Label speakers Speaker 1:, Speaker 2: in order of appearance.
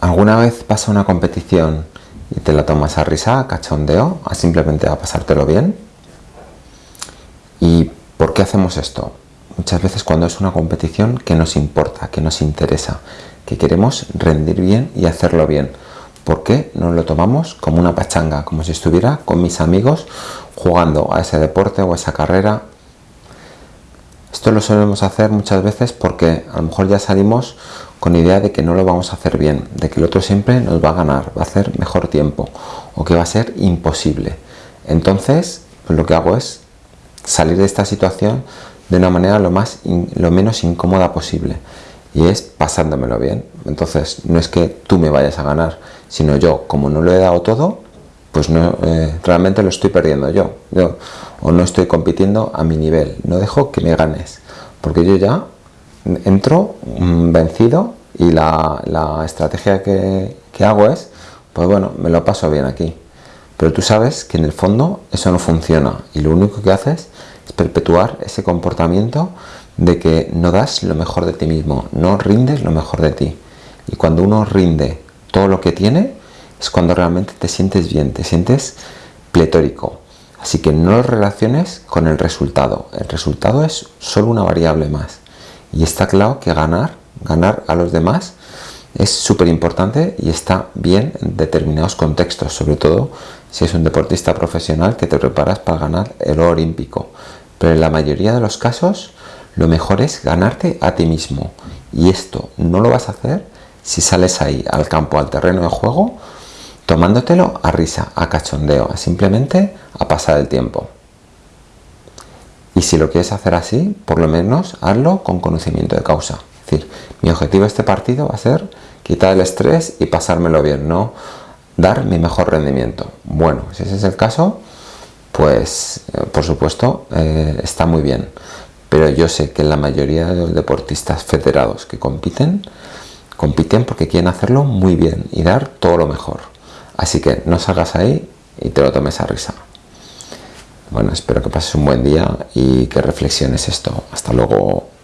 Speaker 1: ¿Alguna vez pasa una competición y te la tomas a risa, a cachondeo, a simplemente a pasártelo bien? ¿Y por qué hacemos esto? Muchas veces cuando es una competición que nos importa, que nos interesa, que queremos rendir bien y hacerlo bien. ¿Por qué nos lo tomamos como una pachanga? Como si estuviera con mis amigos jugando a ese deporte o a esa carrera. Esto lo solemos hacer muchas veces porque a lo mejor ya salimos con idea de que no lo vamos a hacer bien, de que el otro siempre nos va a ganar, va a hacer mejor tiempo o que va a ser imposible. Entonces, pues lo que hago es salir de esta situación de una manera lo, más lo menos incómoda posible y es pasándomelo bien. Entonces, no es que tú me vayas a ganar, sino yo, como no lo he dado todo, pues no, eh, realmente lo estoy perdiendo yo, o no estoy compitiendo a mi nivel, no dejo que me ganes, porque yo ya entro mm, vencido y la, estrategia que, que, hago es, pues bueno, me lo paso bien aquí. Pero tú sabes que en el fondo eso no funciona y lo único que haces es perpetuar ese comportamiento de que no das lo mejor de ti mismo, no rindes lo mejor de ti. Y cuando uno rinde todo lo que tiene, es cuando realmente te sientes bien, te sientes pletórico. Así que no lo relaciones con el resultado. El resultado es solo una variable más. Y está claro que ganar, ganar a los demás, es súper importante y está bien en determinados contextos, sobre todo si es un deportista profesional que te preparas para ganar el oro olímpico. Pero en la mayoría de los casos, lo mejor es ganarte a ti mismo. Y esto no lo vas a hacer si sales ahí al campo, al terreno de juego, tomándotelo a risa, a cachondeo, simplemente a pasar el tiempo. Y si lo quieres hacer así, por lo menos hazlo con conocimiento de causa. Es decir, mi objetivo de este partido va a ser quitar el estrés y pasármelo bien, no dar mi mejor rendimiento. Bueno, si ese es el caso, pues eh, por supuesto eh, está muy bien. Pero yo sé que la mayoría de los deportistas federados que compiten, compiten porque quieren hacerlo muy bien y dar todo lo mejor. Así que no salgas ahí y te lo tomes a risa. Bueno, espero que pases un buen día y que reflexiones esto. Hasta luego.